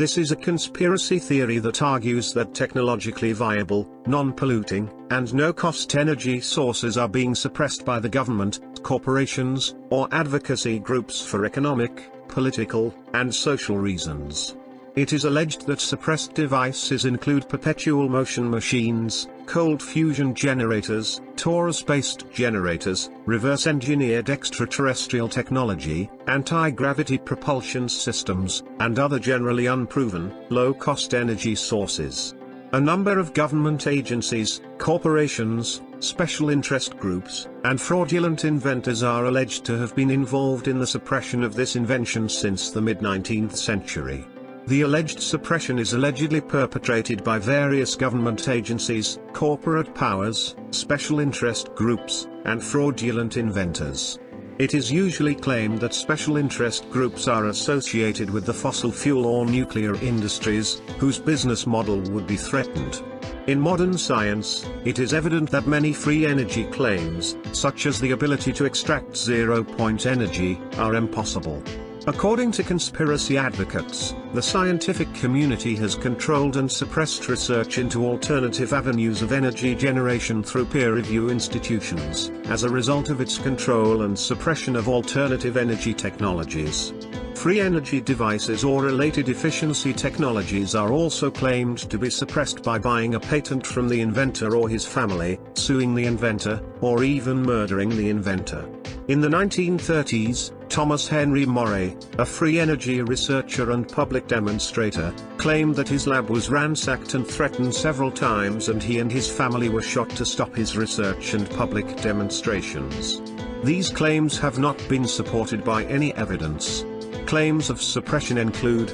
This is a conspiracy theory that argues that technologically viable, non-polluting, and no-cost energy sources are being suppressed by the government, corporations, or advocacy groups for economic, political, and social reasons. It is alleged that suppressed devices include perpetual motion machines, cold fusion generators, torus-based generators, reverse-engineered extraterrestrial technology, anti-gravity propulsion systems, and other generally unproven, low-cost energy sources. A number of government agencies, corporations, special interest groups, and fraudulent inventors are alleged to have been involved in the suppression of this invention since the mid-19th century. The alleged suppression is allegedly perpetrated by various government agencies, corporate powers, special interest groups, and fraudulent inventors. It is usually claimed that special interest groups are associated with the fossil fuel or nuclear industries, whose business model would be threatened. In modern science, it is evident that many free energy claims, such as the ability to extract zero-point energy, are impossible. According to conspiracy advocates, the scientific community has controlled and suppressed research into alternative avenues of energy generation through peer review institutions, as a result of its control and suppression of alternative energy technologies. Free energy devices or related efficiency technologies are also claimed to be suppressed by buying a patent from the inventor or his family, suing the inventor, or even murdering the inventor. In the 1930s, Thomas Henry Moray, a free energy researcher and public demonstrator, claimed that his lab was ransacked and threatened several times and he and his family were shot to stop his research and public demonstrations. These claims have not been supported by any evidence. Claims of suppression include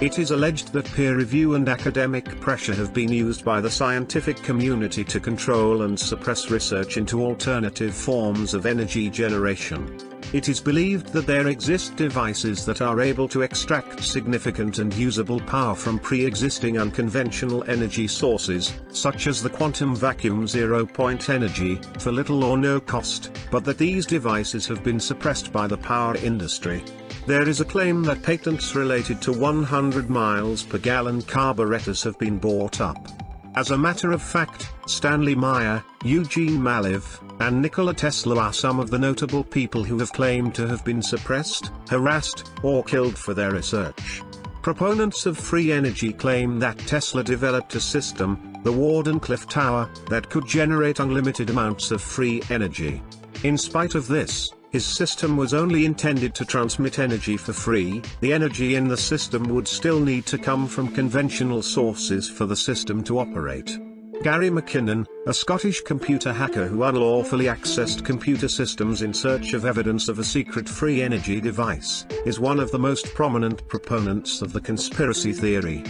it is alleged that peer review and academic pressure have been used by the scientific community to control and suppress research into alternative forms of energy generation. It is believed that there exist devices that are able to extract significant and usable power from pre-existing unconventional energy sources, such as the quantum vacuum zero-point energy, for little or no cost, but that these devices have been suppressed by the power industry. There is a claim that patents related to 100 miles per gallon carburetors have been bought up. As a matter of fact, Stanley Meyer, Eugene Mallove, and Nikola Tesla are some of the notable people who have claimed to have been suppressed, harassed, or killed for their research. Proponents of free energy claim that Tesla developed a system, the Wardenclyffe Tower, that could generate unlimited amounts of free energy. In spite of this, his system was only intended to transmit energy for free, the energy in the system would still need to come from conventional sources for the system to operate. Gary McKinnon, a Scottish computer hacker who unlawfully accessed computer systems in search of evidence of a secret free energy device, is one of the most prominent proponents of the conspiracy theory.